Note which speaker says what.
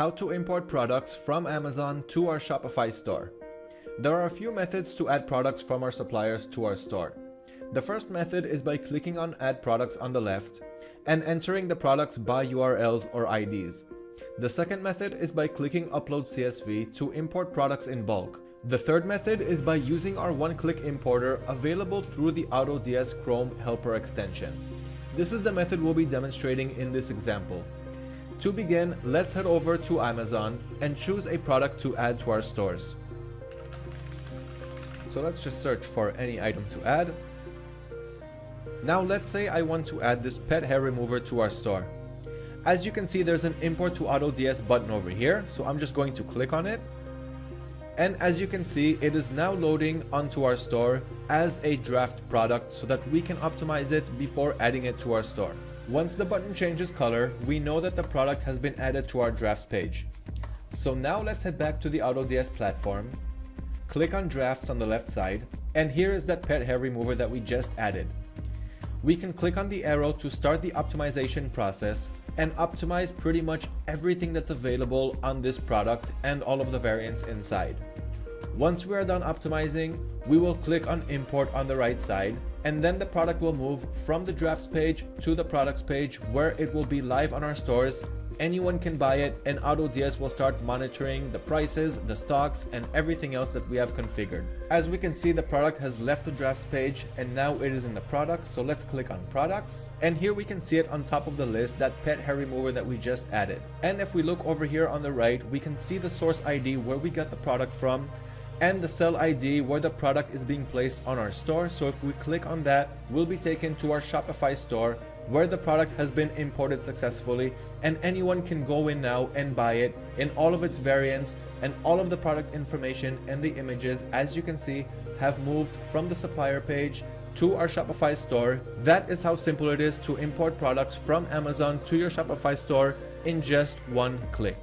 Speaker 1: how to import products from Amazon to our Shopify store. There are a few methods to add products from our suppliers to our store. The first method is by clicking on add products on the left and entering the products by URLs or IDs. The second method is by clicking upload CSV to import products in bulk. The third method is by using our one-click importer available through the AutoDS Chrome helper extension. This is the method we'll be demonstrating in this example. To begin, let's head over to Amazon and choose a product to add to our stores. So let's just search for any item to add. Now let's say I want to add this pet hair remover to our store. As you can see, there's an import to AutoDS button over here. So I'm just going to click on it. And as you can see, it is now loading onto our store as a draft product so that we can optimize it before adding it to our store. Once the button changes color, we know that the product has been added to our drafts page. So now let's head back to the AutoDS platform, click on drafts on the left side, and here is that pet hair remover that we just added. We can click on the arrow to start the optimization process and optimize pretty much everything that's available on this product and all of the variants inside. Once we are done optimizing, we will click on import on the right side and then the product will move from the drafts page to the products page where it will be live on our stores anyone can buy it and AutoDS will start monitoring the prices, the stocks, and everything else that we have configured. As we can see, the product has left the drafts page and now it is in the products. So let's click on products. And here we can see it on top of the list, that pet hair remover that we just added. And if we look over here on the right, we can see the source ID where we got the product from and the sell ID where the product is being placed on our store. So if we click on that, we'll be taken to our Shopify store where the product has been imported successfully and anyone can go in now and buy it in all of its variants and all of the product information and the images as you can see have moved from the supplier page to our Shopify store. That is how simple it is to import products from Amazon to your Shopify store in just one click.